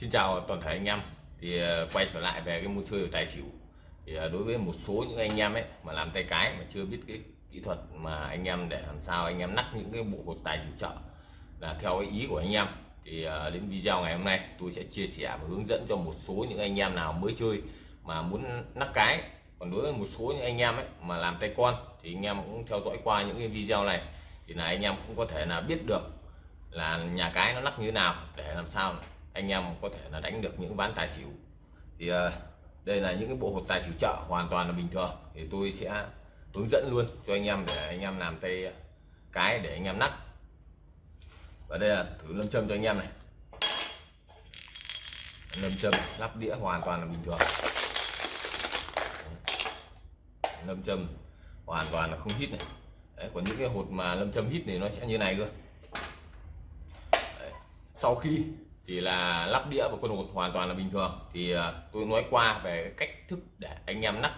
Xin chào toàn thể anh em. Thì ờ, quay trở lại về cái môn chơi tài xỉu. Thì ờ, đối với một số những anh em ấy mà làm tay cái mà chưa biết cái kỹ thuật mà anh em để làm sao anh em nắp những cái bộ hột tài xỉu chợ là theo cái ý của anh em, thì ờ, đến video ngày hôm nay tôi sẽ chia sẻ và hướng dẫn cho một số những anh em nào mới chơi mà muốn nắp cái. Còn đối với một số những anh em ấy mà làm tay con thì anh em cũng theo dõi qua những cái video này thì là anh em cũng có thể là biết được là nhà cái nó nắp như thế nào để làm sao anh em có thể là đánh được những ván tài xỉu. Thì uh, đây là những cái bộ hột tài xỉu chợ hoàn toàn là bình thường. Thì tôi sẽ hướng dẫn luôn cho anh em để anh em làm tay cái để anh em nắp. Và đây là thử lâm châm cho anh em này. Lâm châm lắp đĩa hoàn toàn là bình thường. Lâm châm hoàn toàn là không hít này. Đấy, còn những cái hột mà lâm châm hít thì nó sẽ như này cơ. Đấy. sau khi thì là lắp đĩa và quân hột hoàn toàn là bình thường. Thì à, tôi nói qua về cách thức để anh em nắp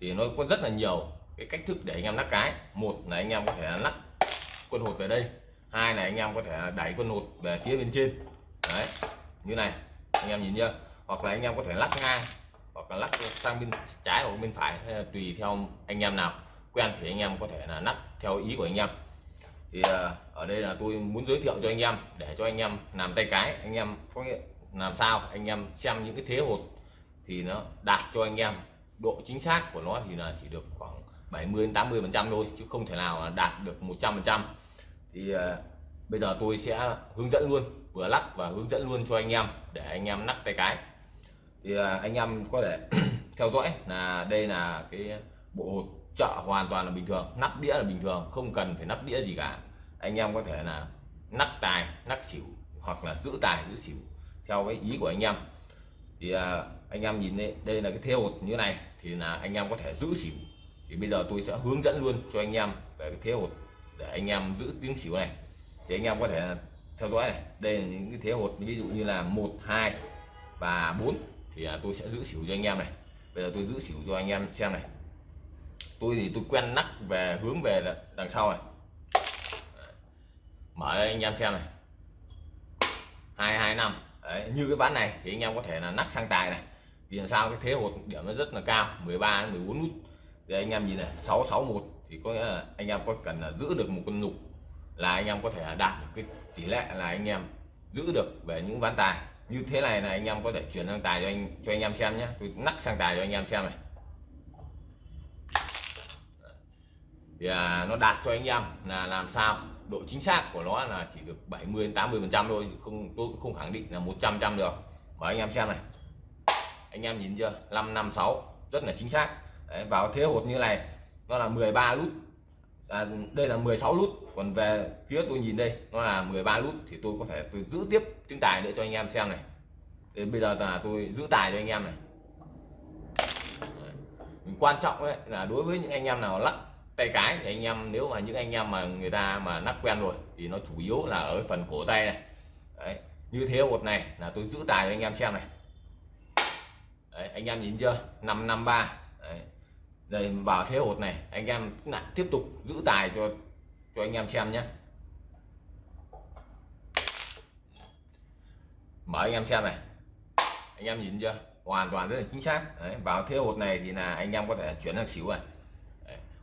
thì nó có rất là nhiều cái cách thức để anh em nắp cái. Một là anh em có thể lắp quân hột về đây. Hai là anh em có thể đẩy quân hột về phía bên trên. Đấy, như này, anh em nhìn chưa? Hoặc là anh em có thể lắc ngang, hoặc là lắc sang bên trái hoặc bên phải tùy theo anh em nào. Quen thì anh em có thể là nắp theo ý của anh em thì ờ, ở đây là tôi muốn giới thiệu cho anh em, để cho anh em làm tay cái, anh em có nghĩa làm sao anh em xem những cái thế hột thì nó đạt cho anh em độ chính xác của nó thì là chỉ được khoảng 70 80 phần trăm thôi, chứ không thể nào đạt được 100 phần trăm. Thì ờ, bây giờ tôi sẽ hướng dẫn luôn, vừa lắc và hướng dẫn luôn cho anh em, để anh em nắp tay cái. Thì ờ, anh em có thể theo dõi là đây là cái bộ hột chợ hoàn toàn là bình thường nắp đĩa là bình thường không cần phải nắp đĩa gì cả. Anh em có thể là nắp tài nắp xỉu hoặc là giữ tài giữ xỉu theo cái ý của anh em. Thì à, anh em nhìn đây, đây là cái thế hột như này thì là anh em có thể giữ xỉu. Thì bây giờ tôi sẽ hướng dẫn luôn cho anh em về cái thế hột để anh em giữ tiếng xỉu này. Thì anh em có thể theo dõi này đây là những cái thế hột ví dụ như là một hai và 4 thì à, tôi sẽ giữ xỉu cho anh em này. Bây giờ tôi giữ xỉu cho anh em xem này tôi thì tôi quen nắp về hướng về đằng sau này. Mở anh em xem này. Hai hai năm. Đấy, như cái ván này thì anh em có thể là nắp sang tài này. Vì làm sao cái thế hột điểm nó rất là cao 13 14 nút. Thì anh em nhìn này 661 thì có nghĩa là anh em có cần là giữ được một con nục là anh em có thể đạt được cái tỷ lệ là anh em giữ được về những ván tài. Như thế này là anh em có thể chuyển sang tài cho anh cho anh em xem nhé. Tôi nắp sang tài cho anh em xem này. Thì à, nó đạt cho anh em là làm sao? Độ chính xác của nó là chỉ được 70 đến 80 phần trăm thôi không tôi cũng không khẳng định là 100 trăm được. Mà anh em xem này. Anh em nhìn chưa? 556 rất là chính xác. Đấy, vào thế hột như này nó là 13 lút. À, đây là 16 lút. Còn về phía tôi nhìn đây nó là 13 lút. Thì tôi có thể tôi giữ tiếp tiếng tài nữa cho anh em xem này. Đến bây giờ là tôi giữ tài cho anh em này. Đấy. quan trọng ấy là đối với những anh em nào lắc tay cái thì anh em nếu mà những anh em mà người ta mà nắp quen rồi thì nó chủ yếu là ở phần cổ tay này. Đấy. như thế một này là tôi giữ tài cho anh em xem này. Đấy, anh em nhìn chưa? 553 Đấy. đây vào thế hột này anh em lại tiếp tục giữ tài cho cho anh em xem nhé. Mở anh em xem này. Anh em nhìn chưa? Hoàn toàn rất là chính xác. Đấy, vào thế hột này thì là anh em có thể chuyển sang xỉu này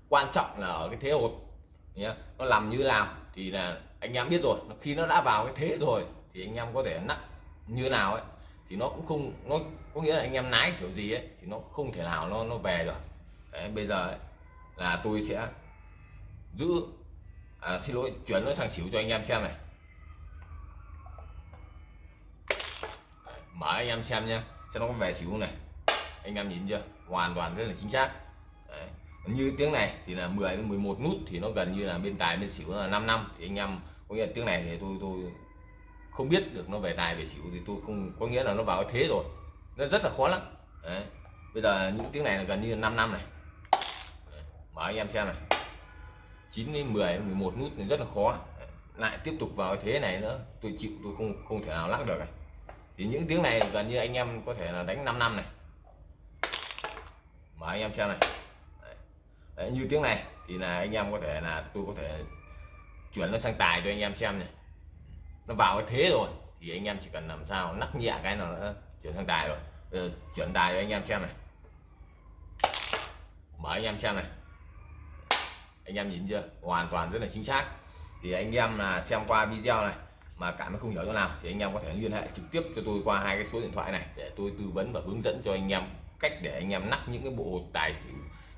quan trọng là ở cái thế hột nhé nó làm như nào thì là anh em biết rồi. Khi nó đã vào cái thế rồi thì anh em có thể nặng như nào ấy thì nó cũng không nó có nghĩa là anh em nái kiểu gì ấy thì nó không thể nào nó nó về rồi. Đấy, bây giờ ấy, là tôi sẽ giữ à, xin lỗi chuyển nó sang xỉu cho anh em xem này. Đấy, mở anh em xem nha xem nó có về xỉu này. Anh em nhìn chưa? Hoàn toàn rất là chính xác như tiếng này thì là 10 đến 11 nút thì nó gần như là bên tài bên xỉu là 5 năm. Thì anh em, có nghĩa là tiếng này thì tôi tôi không biết được nó về tài về xỉu thì tôi không, có nghĩa là nó vào thế rồi. Nó rất là khó lắm. Đấy. bây giờ những tiếng này là gần như là 5 năm này. Đấy. mở anh em xem này. 9 đến 10 11 nút thì rất là khó. Đấy. lại tiếp tục vào thế này nữa, tôi chịu, tôi không không thể nào lắc được này. Thì những tiếng này gần như anh em có thể là đánh 5 năm này. Mở anh em xem này. Đấy, như tiếng này thì là anh em có thể là tôi có thể chuyển nó sang tài cho anh em xem này. Nó vào cái thế rồi thì anh em chỉ cần làm sao nắc nhẹ cái nào nó chuyển sang tài rồi. Bây giờ chuyển tài cho anh em xem này. Mở anh em xem này. Anh em nhìn chưa? Hoàn toàn rất là chính xác. Thì anh em là xem qua video này mà cảm thấy không hiểu chỗ nào thì anh em có thể liên hệ trực tiếp cho tôi qua hai cái số điện thoại này để tôi tư vấn và hướng dẫn cho anh em cách để anh em nắp những cái bộ tài xỉu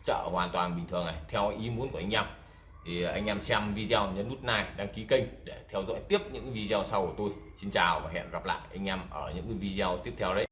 chợ hoàn toàn bình thường này, theo ý muốn của anh em. Thì anh em xem video nhấn nút like, đăng ký kênh để theo dõi tiếp những video sau của tôi. Xin chào và hẹn gặp lại anh em ở những video tiếp theo đấy.